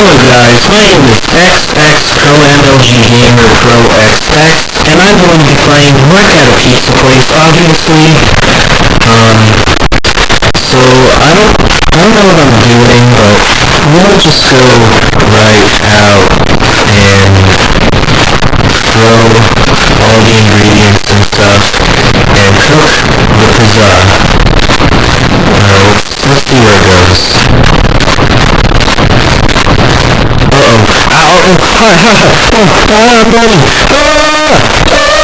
Hello guys, my name is XX Pro MLG Gamer Pro XX, and I'm going to be playing Wreck at a Pizza Place, obviously. Um, so I don't, I don't know what I'm doing, but we'll just go right out and throw all the ingredients and stuff and cook the pizza. Let's, let's see where it goes. Oh, hi, hi, hi. Oh, ah, buddy. Ah!